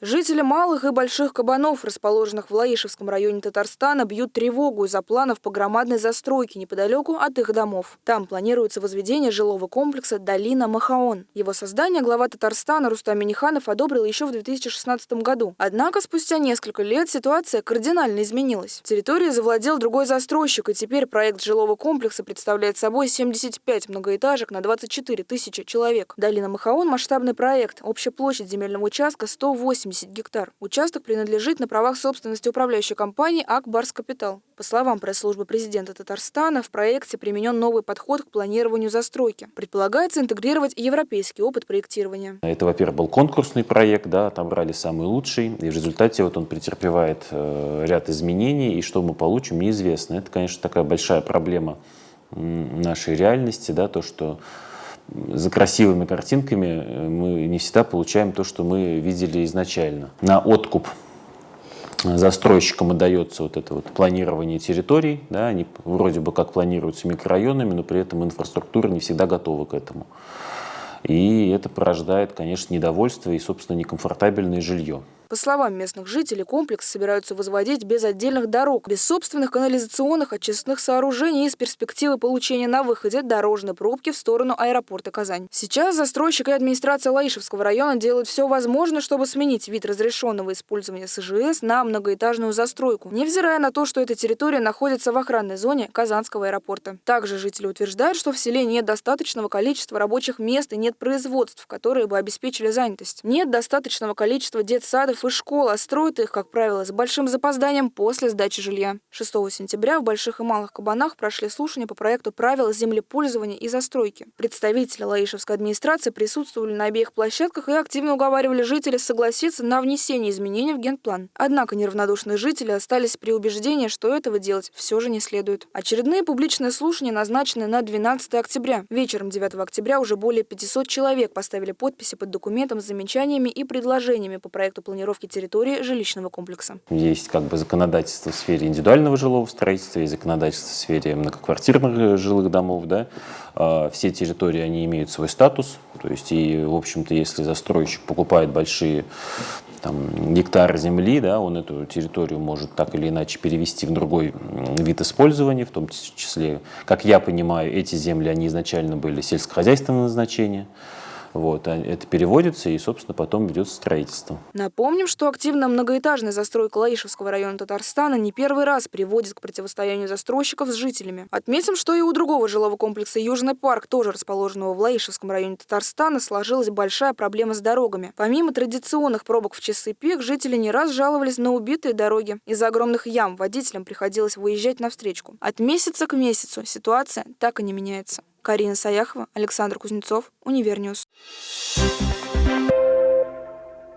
Жители малых и больших кабанов, расположенных в Лаишевском районе Татарстана, бьют тревогу из-за планов по громадной застройке неподалеку от их домов. Там планируется возведение жилого комплекса «Долина Махаон». Его создание глава Татарстана Рустам Миниханов одобрил еще в 2016 году. Однако спустя несколько лет ситуация кардинально изменилась. Территорию завладел другой застройщик, и теперь проект жилого комплекса представляет собой 75 многоэтажек на 24 тысячи человек. Долина Махаон – масштабный проект. Общая площадь земельного участка 180 гектар. Участок принадлежит на правах собственности управляющей компании АК «Барс Капитал». По словам пресс-службы президента Татарстана, в проекте применен новый подход к планированию застройки. Предполагается интегрировать европейский опыт проектирования. Это, во-первых, был конкурсный проект, да, там брали самый лучший, и в результате вот он претерпевает э, ряд изменений, и что мы получим, неизвестно. Это, конечно, такая большая проблема нашей реальности, да, то, что за красивыми картинками э, мы не всегда получаем то, что мы видели изначально. На откуп застройщикам отдается вот это вот планирование территорий, да, они вроде бы как планируются микрорайонами, но при этом инфраструктура не всегда готова к этому. И это порождает, конечно, недовольство и, собственно, некомфортабельное жилье. По словам местных жителей, комплекс собираются возводить без отдельных дорог, без собственных канализационных очистных сооружений и с перспективы получения на выходе дорожной пробки в сторону аэропорта Казань. Сейчас застройщик и администрация Лаишевского района делают все возможное, чтобы сменить вид разрешенного использования СЖС на многоэтажную застройку, невзирая на то, что эта территория находится в охранной зоне Казанского аэропорта. Также жители утверждают, что в селе нет достаточного количества рабочих мест и нет производств, которые бы обеспечили занятость. Нет достаточного количества детсадов садов и школ, а строят их, как правило, с большим запозданием после сдачи жилья. 6 сентября в Больших и Малых Кабанах прошли слушания по проекту правил землепользования и застройки. Представители Лаишевской администрации присутствовали на обеих площадках и активно уговаривали жителей согласиться на внесение изменений в генплан. Однако неравнодушные жители остались при убеждении, что этого делать все же не следует. Очередные публичные слушания назначены на 12 октября. Вечером 9 октября уже более 500 человек поставили подписи под документом с замечаниями и предложениями по проекту планировки планировки территории жилищного комплекса. Есть как бы законодательство в сфере индивидуального жилого строительства, есть законодательство в сфере многоквартирных э, жилых домов. Да? А, все территории, они имеют свой статус. То есть, и, в общем-то, если застройщик покупает большие там, гектары земли, да, он эту территорию может так или иначе перевести в другой вид использования, в том числе, как я понимаю, эти земли, они изначально были сельскохозяйственного назначения. Вот, а это переводится и, собственно, потом ведется строительство. Напомним, что активно многоэтажная застройка Лаишевского района Татарстана не первый раз приводит к противостоянию застройщиков с жителями. Отметим, что и у другого жилого комплекса Южный парк, тоже расположенного в Лаишевском районе Татарстана, сложилась большая проблема с дорогами. Помимо традиционных пробок в часы пик, жители не раз жаловались на убитые дороги. Из-за огромных ям водителям приходилось выезжать на встречку. От месяца к месяцу ситуация так и не меняется. Карина Саяхова, Александр Кузнецов, Univer News.